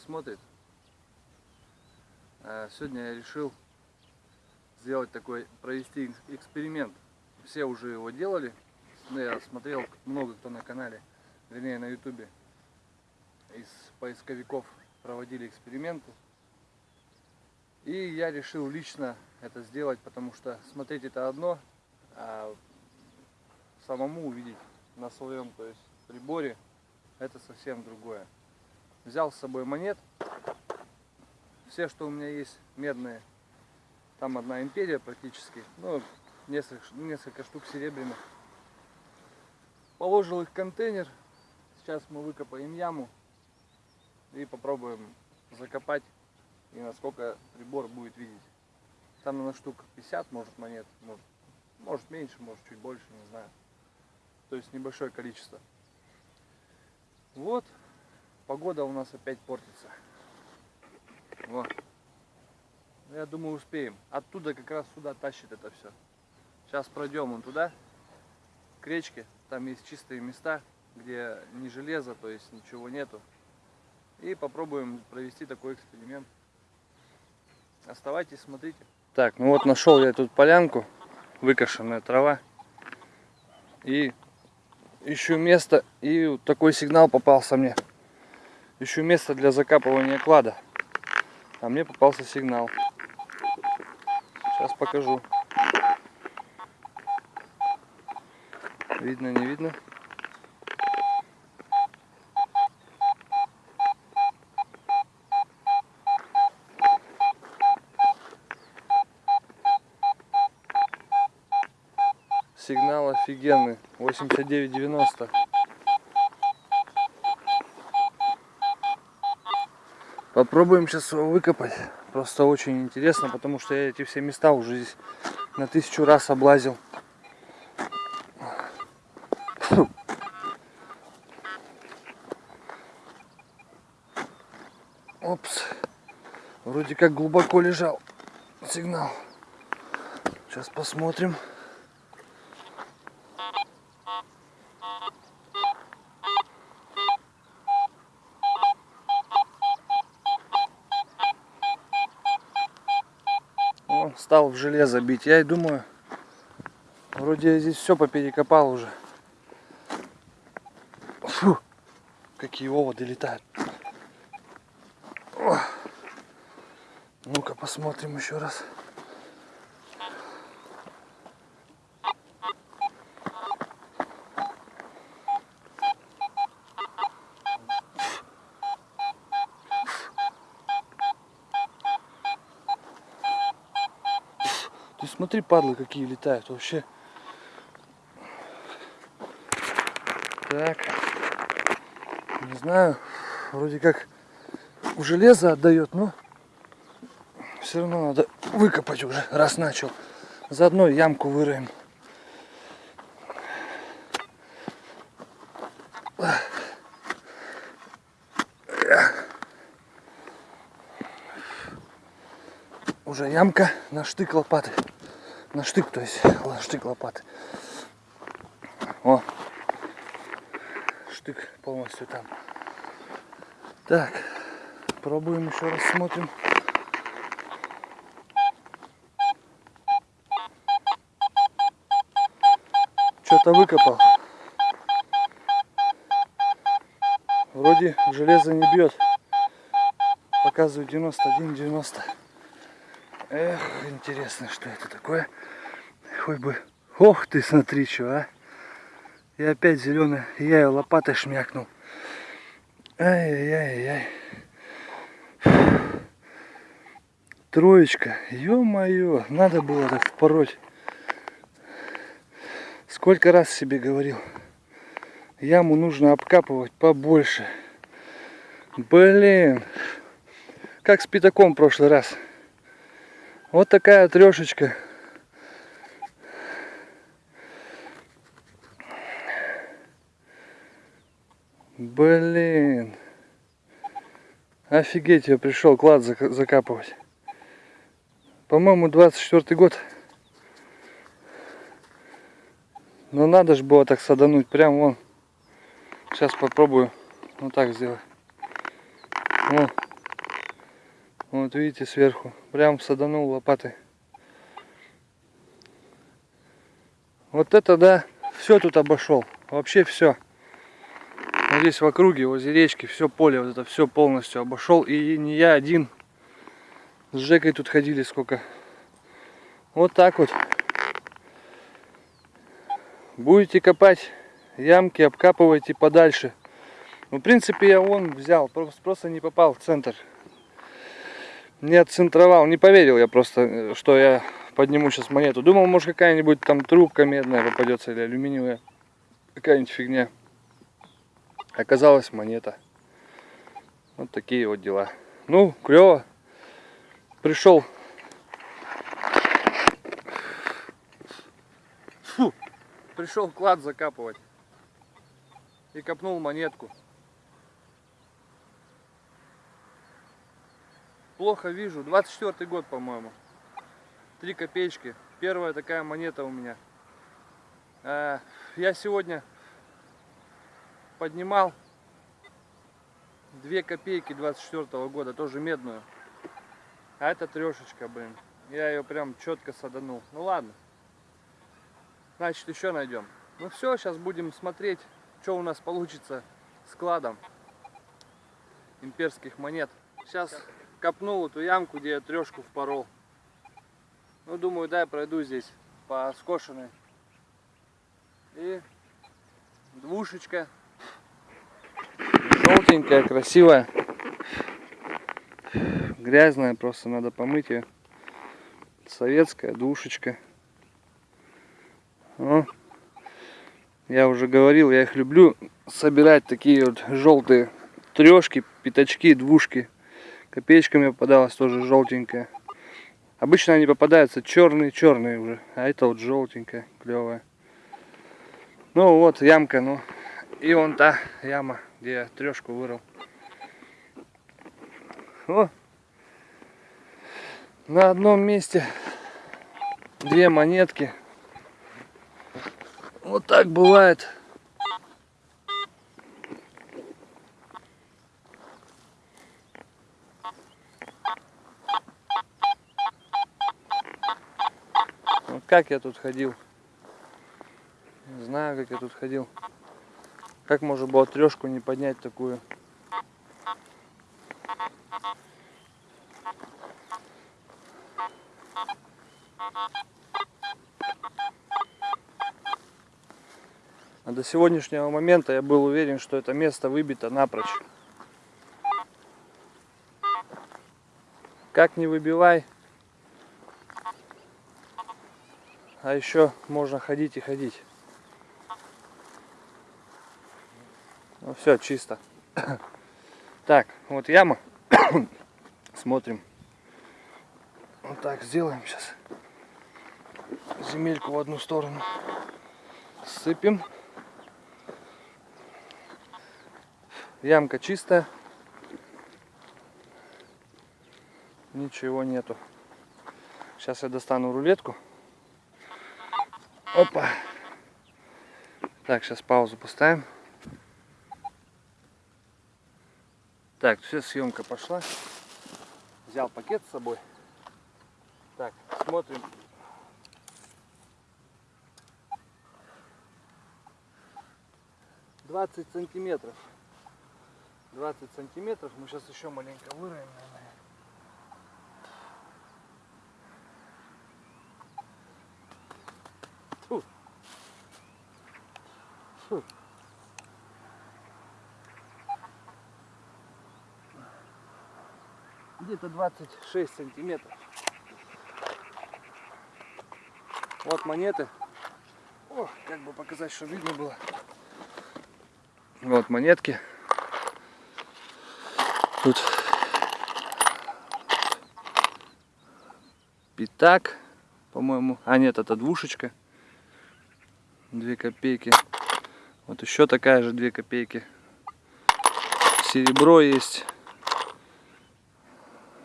смотрит. А, сегодня я решил сделать такой, провести эксперимент. Все уже его делали. Я смотрел много кто на канале, вернее на ютубе. Из поисковиков проводили эксперименты. И я решил лично это сделать, потому что смотреть это одно, а самому увидеть на своем то есть, приборе это совсем другое. Взял с собой монет. Все, что у меня есть, медные. Там одна империя практически. Ну, несколько, несколько штук серебряных. Положил их в контейнер. Сейчас мы выкопаем яму и попробуем закопать и насколько прибор будет видеть. Там на штук 50 может монет, может, может меньше, может чуть больше, не знаю. То есть небольшое количество. Вот, погода у нас опять портится. Вот. Я думаю, успеем. Оттуда как раз сюда тащит это все. Сейчас пройдем вон туда, к речке. Там есть чистые места, где не железо, то есть ничего нету. И попробуем провести такой эксперимент. Оставайтесь, смотрите. Так, ну вот нашел я тут полянку, выкошенная трава. И ищу место, и вот такой сигнал попался мне. Ищу место для закапывания клада. А мне попался сигнал. Сейчас покажу. Видно, не видно? Сигнал офигенный. 89,90. Попробуем сейчас его выкопать. Просто очень интересно, потому что я эти все места уже здесь на тысячу раз облазил. Опс. Вроде как глубоко лежал сигнал. Сейчас посмотрим. Стал в железо бить. Я и думаю, вроде я здесь все поперекопал уже. Фу, какие оводы летают. Ну-ка посмотрим еще раз. Ты смотри, падлы какие летают вообще. Так. Не знаю. Вроде как у железа отдает, но все равно надо выкопать уже, раз начал. Заодно ямку выроем. Уже ямка на штык лопаты на штык, то есть штык лопаты. О, штык полностью там. Так, пробуем еще раз, смотрим. Что-то выкопал. Вроде железо не бьет. Показывает 91-90. Эх, интересно, что это такое. Хоть бы... Ох ты, смотри, что, а. И опять зеленая. Я ее лопатой шмякнул. Ай-яй-яй-яй. Троечка. Ё-моё, надо было так пороть. Сколько раз себе говорил. Яму нужно обкапывать побольше. Блин. Как с пятаком в прошлый раз. Вот такая трешечка. Блин. Офигеть, я пришел клад закапывать. По-моему, 24 год. Но надо же было так садануть. Прям вон. Сейчас попробую. Вот так сделать. О. Вот видите сверху. Прям саданул лопатой. Вот это да, все тут обошел. Вообще все. Вот здесь в округе, возле речки, все поле, вот это все полностью обошел. И не я один. С Жекой тут ходили сколько. Вот так вот. Будете копать ямки, обкапывайте подальше. Ну, в принципе, я вон взял, просто не попал в центр. Не отцентровал, не поверил я просто, что я подниму сейчас монету. Думал, может какая-нибудь там трубка медная попадется или алюминиевая. Какая-нибудь фигня. Оказалась монета. Вот такие вот дела. Ну, клево. Пришел. Фу. Пришел клад закапывать. И копнул монетку. Плохо вижу. 24 год, по-моему. Три копеечки. Первая такая монета у меня. А, я сегодня поднимал 2 копейки 24 -го года, тоже медную. А это трешечка, блин. Я ее прям четко саданул. Ну ладно. Значит, еще найдем. Ну все, сейчас будем смотреть, что у нас получится с кладом имперских монет. Сейчас копнул эту ямку, где я трешку впорол. Ну, думаю, дай пройду здесь по скошенной. И двушечка. Желтенькая, красивая. Грязная, просто надо помыть ее. Советская двушечка. О. Я уже говорил, я их люблю собирать такие вот желтые трешки, пятачки, двушки. Копеечка мне попадалась тоже желтенькая. Обычно они попадаются черные-черные уже, а это вот желтенькая, клевая. Ну вот ямка, ну и вон та яма, где я трешку вырыл. О! На одном месте две монетки. Вот так бывает. Как я тут ходил? Не знаю, как я тут ходил. Как можно было трешку не поднять такую? А до сегодняшнего момента я был уверен, что это место выбито напрочь. Как не выбивай, а еще можно ходить и ходить. Ну все, чисто. Так, вот яма. Смотрим. Вот так сделаем сейчас. Земельку в одну сторону. Сыпем. Ямка чистая. Ничего нету. Сейчас я достану рулетку. Опа. Так, сейчас паузу поставим. Так, все, съемка пошла. Взял пакет с собой. Так, смотрим. Двадцать сантиметров. 20 сантиметров. Мы сейчас еще маленько выровняем, Где-то 26 сантиметров. Вот монеты. О, как бы показать, что видно было. Вот монетки. Тут пятак, по-моему. А нет, это двушечка. Две копейки. Вот еще такая же две копейки. Серебро есть.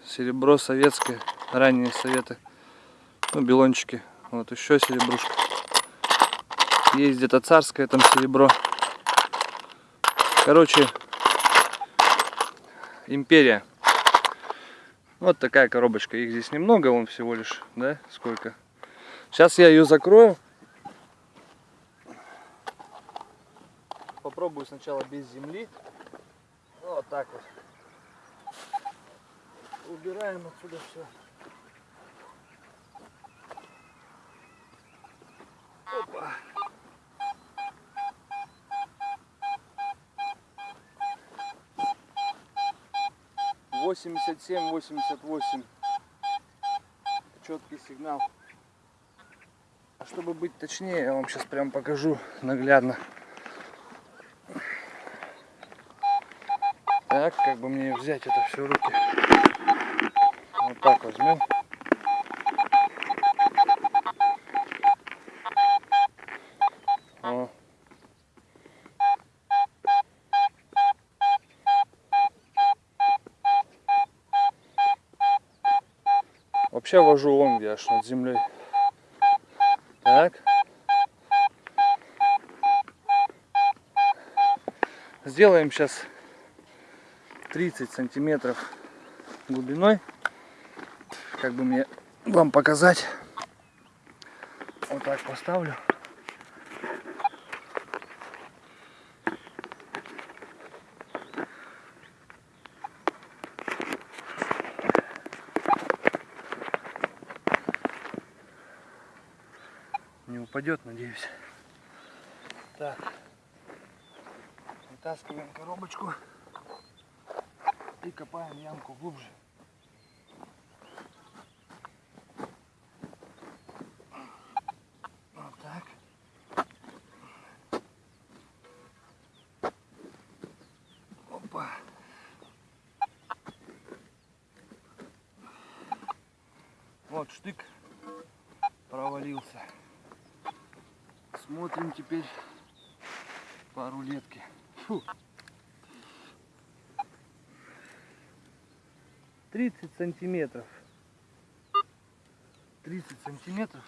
Серебро советское. Ранние советы. Ну, белончики. Вот еще серебрушка. Есть где-то царское там серебро. Короче, Империя. Вот такая коробочка. Их здесь немного, он всего лишь, да, сколько. Сейчас я ее закрою. Попробую сначала без земли. Вот так вот. Убираем отсюда все. Опа. Восемьдесят семь, восемьдесят восемь. Четкий сигнал. А чтобы быть точнее, я вам сейчас прям покажу наглядно. Так, как бы мне взять это все в руки? Вот так возьмем. Вообще вожу он где аж над землей. Так. Сделаем сейчас 30 сантиметров глубиной. Как бы мне вам показать. Вот так поставлю. Не упадет, надеюсь. Так. Вытаскиваем коробочку и копаем ямку глубже. Вот так. Опа. Вот штык провалился. Смотрим теперь по рулетке. Фу. 30 сантиметров. 30 сантиметров.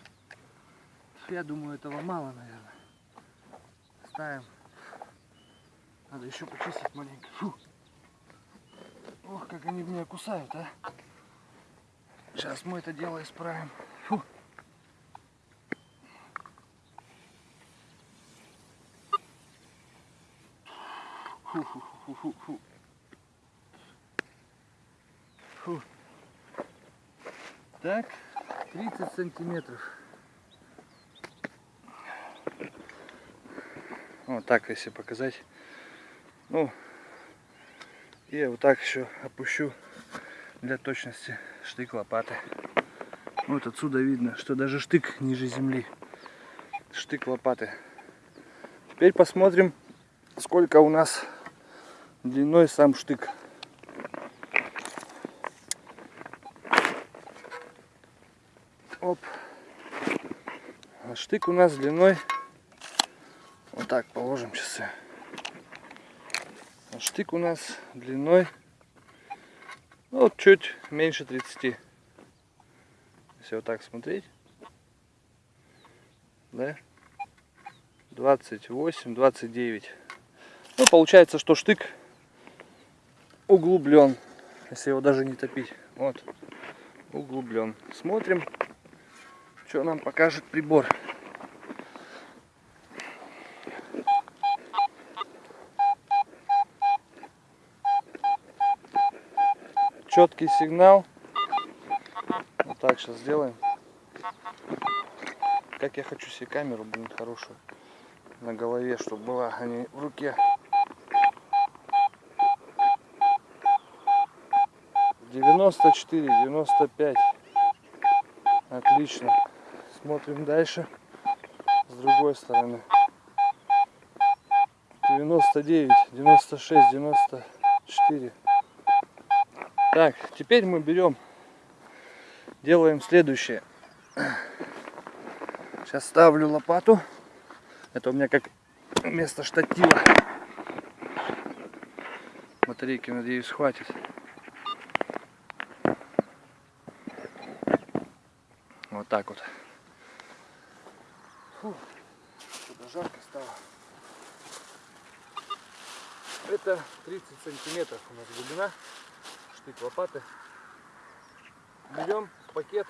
Я думаю, этого мало, наверное. Ставим. Надо еще почистить маленько. Фу. Ох, как они меня кусают, а. Сейчас мы это дело исправим. Фу. Фу, фу, фу, фу, фу. Фу. Так, 30 сантиметров. Вот так, если показать. Ну, и вот так еще опущу для точности штык лопаты. Вот отсюда видно, что даже штык ниже земли. Штык лопаты. Теперь посмотрим, сколько у нас длиной сам штык. Оп. А штык у нас длиной вот так положим часы. А штык у нас длиной ну, вот чуть меньше 30. Если вот так смотреть. Да? 28, 29. Ну, получается, что штык углублен, если его даже не топить. Вот, углублен. Смотрим, что нам покажет прибор. Четкий сигнал. Вот так сейчас сделаем. Как я хочу себе камеру, блин, хорошую на голове, чтобы была, а не в руке. Девяносто четыре, девяносто пять. Отлично. Смотрим дальше. С другой стороны. 99, 96, 94. Так, теперь мы берем, делаем следующее. Сейчас ставлю лопату. Это у меня как место штатива. Батарейки, надеюсь, хватит. Вот так вот. Фу, жарко стало. Это 30 сантиметров у нас глубина. Штык лопаты. Берем пакет.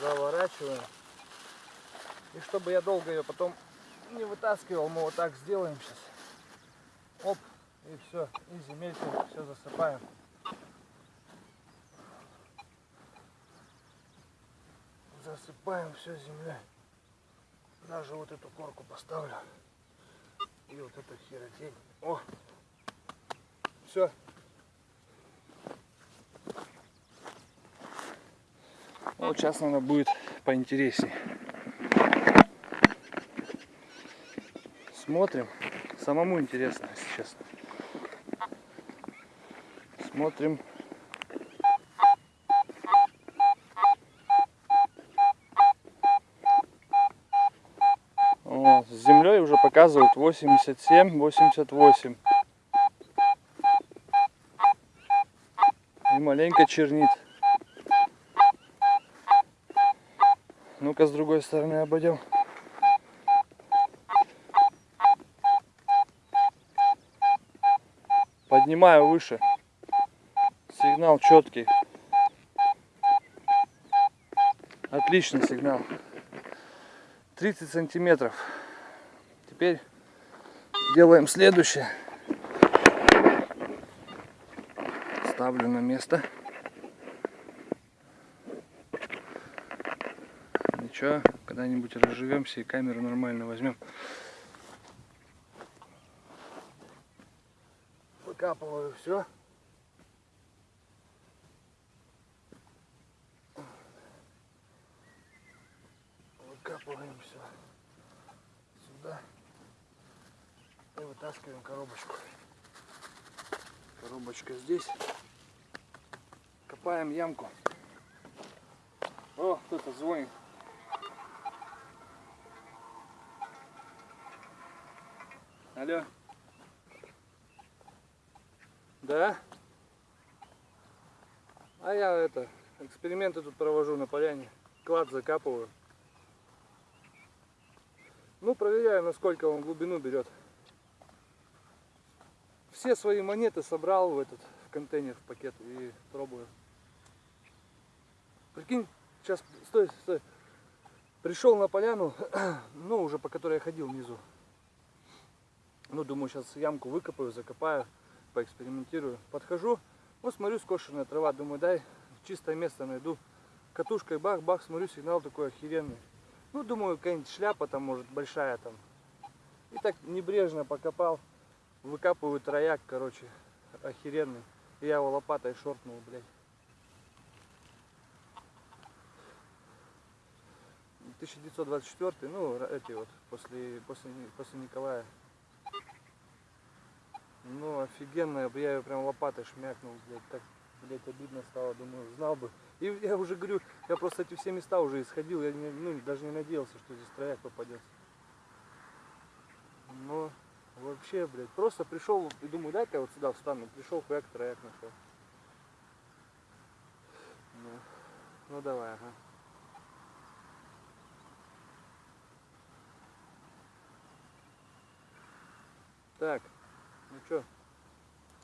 Заворачиваем. И чтобы я долго ее потом не вытаскивал, мы вот так сделаем сейчас. Оп, и все, и земельку все засыпаем. Засыпаем все землей. Даже вот эту корку поставлю. И вот эту херотень. О! Все. Вот сейчас она будет поинтереснее. Смотрим. Самому интересно, если честно. Смотрим. О, с показывают 87-88. И маленько чернит. Ну-ка с другой стороны обойдем. Поднимаю выше. Сигнал четкий. Отличный сигнал. 30 сантиметров. Теперь делаем следующее. Ставлю на место. Ничего, когда-нибудь разживемся и камеру нормально возьмем. Выкапываю все. Выкапываем все сюда и вытаскиваем коробочку. Коробочка здесь. Копаем ямку. О, кто-то звонит. Алло. Да? А я это, эксперименты тут провожу на поляне. Клад закапываю. Ну, проверяю, насколько он глубину берет. Все свои монеты собрал в этот в контейнер, в пакет и пробую. Прикинь, сейчас, стой, стой. Пришел на поляну, ну, уже по которой я ходил внизу. Ну, думаю, сейчас ямку выкопаю, закопаю, поэкспериментирую. Подхожу, вот смотрю, скошенная трава, думаю, дай чистое место найду. Катушкой бах-бах, смотрю, сигнал такой охеренный. Ну, думаю, какая-нибудь шляпа там, может, большая там. И так небрежно покопал. Выкапываю трояк, короче, охеренный. Я его лопатой шортнул, блядь. 1924, ну, эти вот, после, после, после Николая. Ну, офигенно, я ее прям лопатой шмякнул, блядь, так, блядь, обидно стало, думаю, знал бы. И я уже говорю, я просто эти все места уже исходил, я не, ну, даже не надеялся, что здесь трояк попадется. Но вообще, блядь, просто пришел и думаю, дай-ка я вот сюда встану. Пришел, хуяк, трояк нашел. Ну, ну давай, ага. Так, ну что,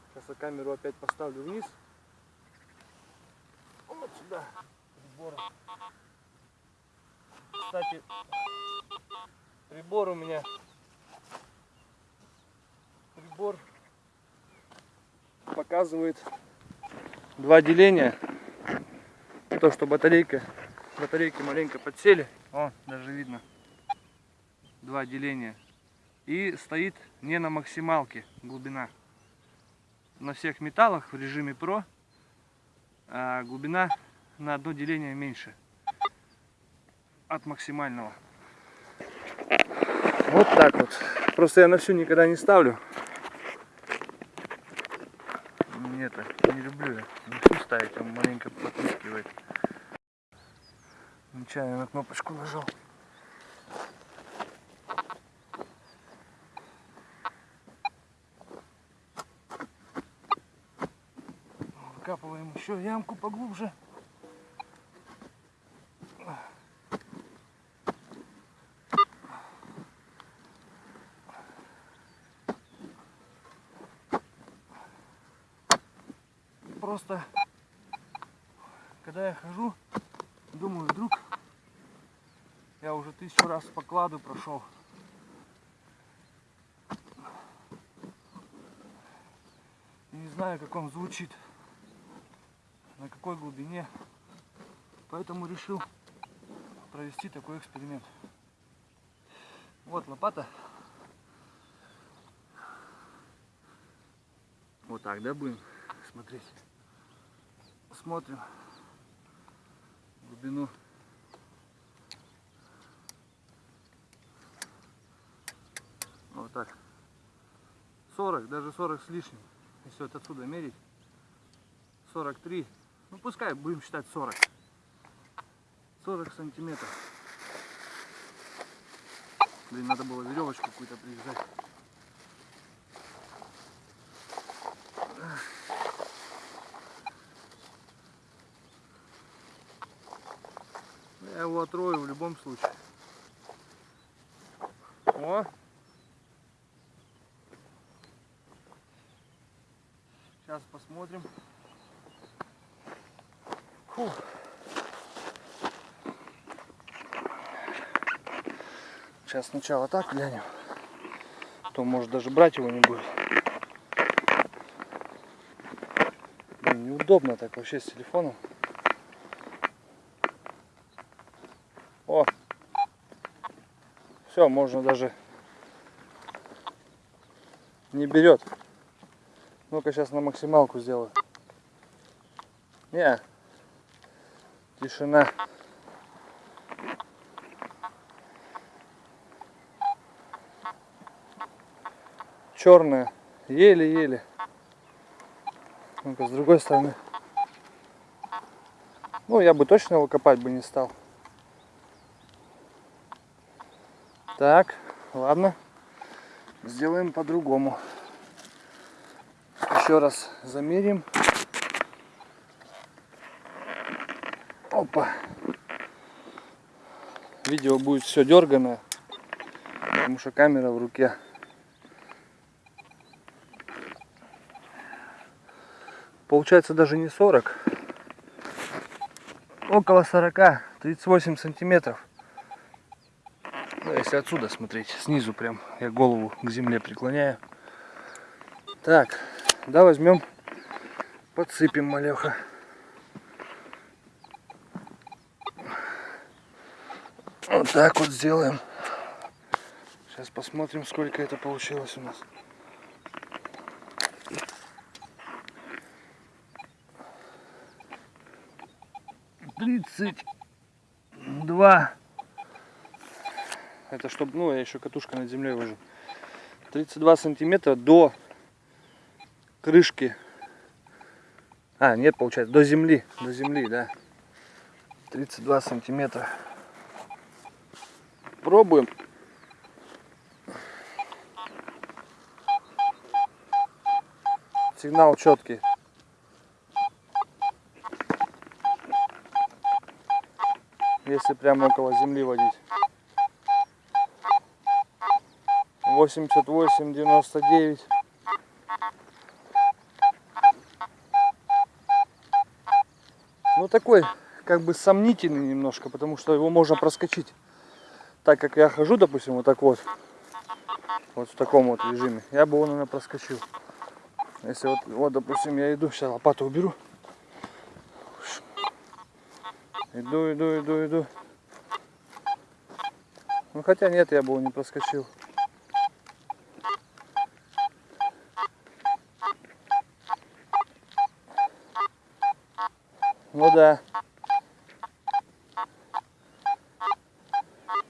сейчас я камеру опять поставлю вниз. Вот сюда, прибор. Кстати, прибор у меня, прибор показывает два деления. То, что батарейка, батарейки маленько подсели. О, даже видно. Два деления. И стоит не на максималке глубина. На всех металлах в режиме PRO а глубина на одно деление меньше от максимального. Вот так вот. Просто я на всю никогда не ставлю. Нет, не люблю я всю ставить, он маленько потрескивает. Нечаянно на кнопочку нажал. Выкапываем еще ямку поглубже. Просто, когда я хожу, думаю, вдруг я уже тысячу раз по кладу прошел. И не знаю, как он звучит, на какой глубине. Поэтому решил провести такой эксперимент. Вот лопата. Вот так, да, будем смотреть. Смотрим глубину. Вот так. 40, даже 40 с лишним. Если вот отсюда мерить. 43. Ну пускай будем считать 40. 40 сантиметров. Блин, надо было веревочку какую-то привязать. Я его отрою в любом случае. О! Сейчас посмотрим. Фух. Сейчас сначала так глянем. То может даже брать его не будет. Блин, неудобно так вообще с телефоном. О! Все, можно даже не берет. Ну-ка сейчас на максималку сделаю. Не. Тишина. черная, еле-еле. Ну-ка, с другой стороны. Ну, я бы точно его копать бы не стал. Так, ладно. Сделаем по-другому. Еще раз замерим. Опа. Видео будет все дерганое, потому что камера в руке. Получается даже не 40. Около 40, 38 сантиметров. Ну, если отсюда смотреть, снизу прям, я голову к земле преклоняю. Так, да возьмем, подсыпем малеха. Вот так вот сделаем. Сейчас посмотрим, сколько это получилось у нас. тридцать два. Это чтобы, ну, я еще катушка над землей вожу. 32 сантиметра до крышки. А, нет, получается, до земли. До земли, да. 32 сантиметра. Пробуем. Сигнал четкий. если прямо около земли водить. 88, 99. Ну такой, как бы сомнительный немножко, потому что его можно проскочить. Так как я хожу, допустим, вот так вот, вот в таком вот режиме, я бы его, наверное, проскочил. Если вот, вот допустим, я иду, сейчас лопату уберу. Иду, иду, иду, иду. Ну хотя нет, я бы его не проскочил. Ну да.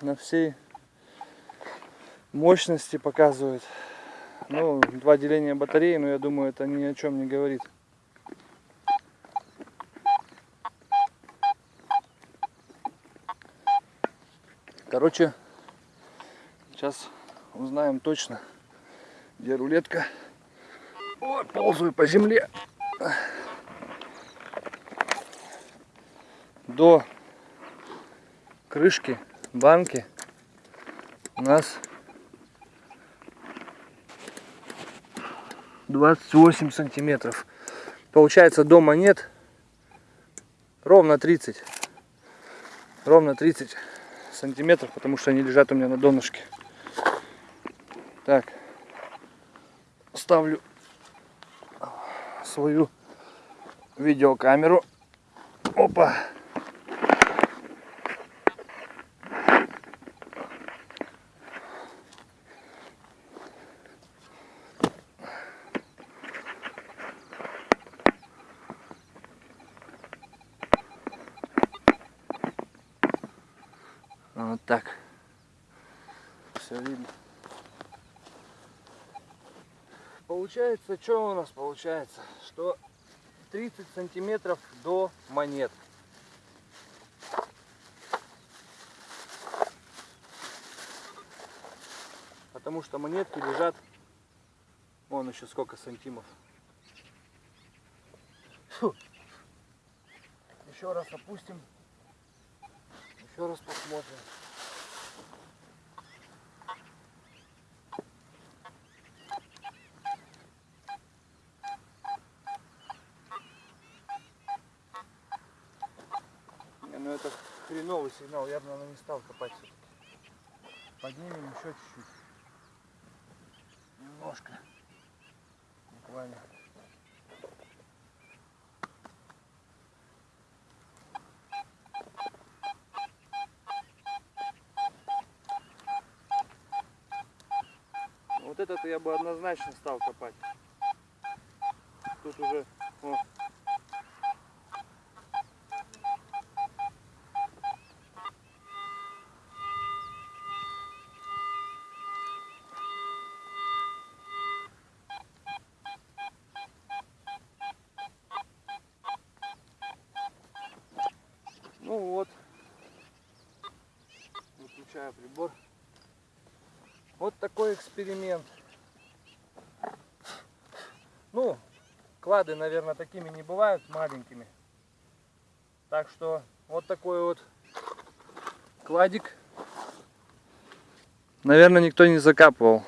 На всей мощности показывает. Ну, два деления батареи, но я думаю, это ни о чем не говорит. Короче, сейчас узнаем точно, где рулетка. Ой, ползаю по земле. До крышки банки у нас 28 сантиметров. Получается до монет ровно 30. Ровно 30 сантиметров, потому что они лежат у меня на донышке. Так. Ставлю свою видеокамеру. Опа. Так. Все видно. Получается, что у нас получается? Что 30 сантиметров до монет. Потому что монетки лежат, вон еще сколько сантимов. Фу. Еще раз опустим. Еще раз посмотрим. Не, ну это хреновый сигнал, я бы, наверное, не стал копать все-таки. Поднимем еще чуть-чуть. Немножко. Буквально. Вот этот я бы однозначно стал копать. Тут уже эксперимент. Ну, клады, наверное, такими не бывают, маленькими. Так что вот такой вот кладик. Наверное, никто не закапывал.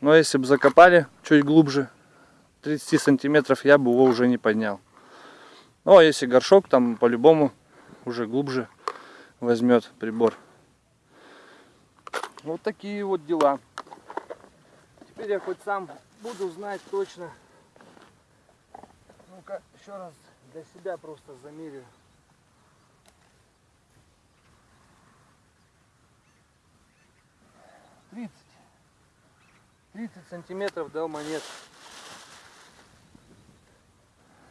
Но если бы закопали чуть глубже, 30 сантиметров, я бы его уже не поднял. Ну, а если горшок, там по-любому уже глубже возьмет прибор. Вот такие вот дела. Теперь я хоть сам буду знать точно. Ну-ка, еще раз для себя просто замерю. Тридцать. 30 сантиметров до монет.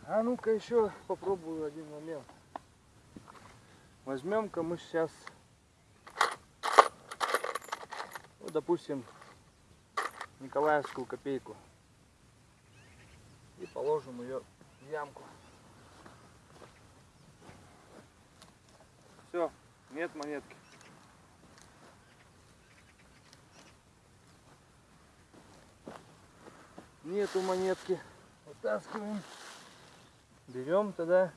А ну-ка еще попробую один момент. Возьмем-ка мы сейчас, ну, допустим, Николаевскую копейку. И положим ее в ямку. Все, нет монетки. Нету монетки. Вытаскиваем. Берем тогда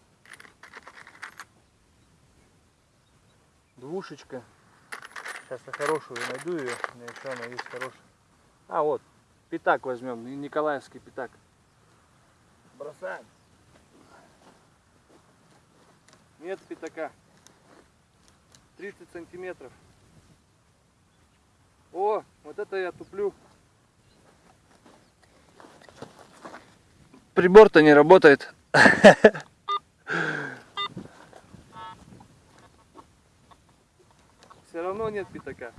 двушечка. Сейчас я хорошую найду ее. У меня еще она есть хорошая. А вот, пятак возьмем, Ни- Николаевский пятак. Бросаем. Нет пятака. 30 сантиметров. О, вот это я туплю. Прибор-то не работает. Равно нет пятака.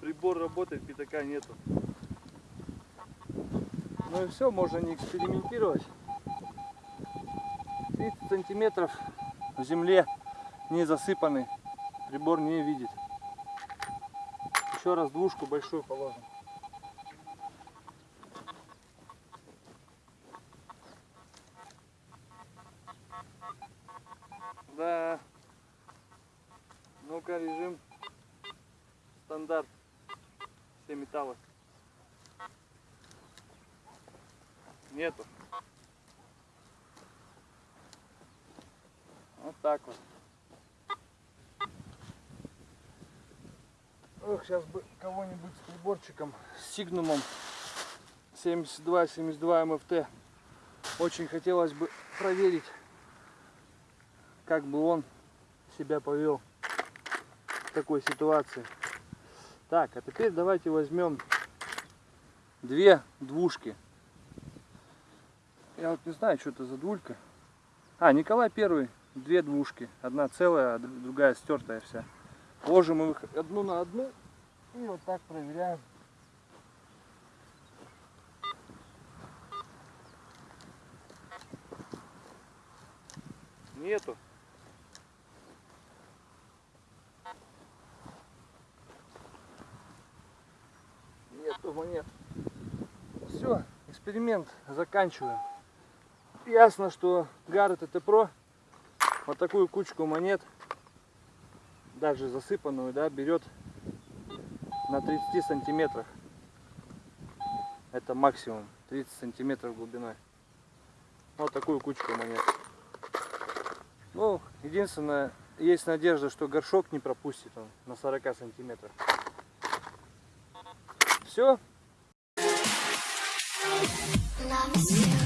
Прибор работает, пятака нету. Ну и все, можно не экспериментировать. 30 сантиметров в земле не засыпаны. Прибор не видит. Еще раз двушку большую положим. Да. Ну-ка, режим стандарт. Все металлы. Нету. Вот так вот. Кого-нибудь с сигнумом 72-72 МФТ. Очень хотелось бы проверить, как бы он себя повел в такой ситуации. Так, а теперь давайте возьмем две двушки. Я вот не знаю, что это за двулька. А, Николай Первый, две двушки. Одна целая, а дру- другая стертая вся. Ложим их одну на одну и вот так проверяем. Нету. Нету монет. Все, эксперимент заканчиваем. Ясно, что Гаррет это про вот такую кучку монет, даже засыпанную, да, берет на 30 сантиметрах. Это максимум 30 сантиметров глубиной. Вот такую кучку монет. Ну, единственное, есть надежда, что горшок не пропустит он на 40 сантиметрах. Все, Love you.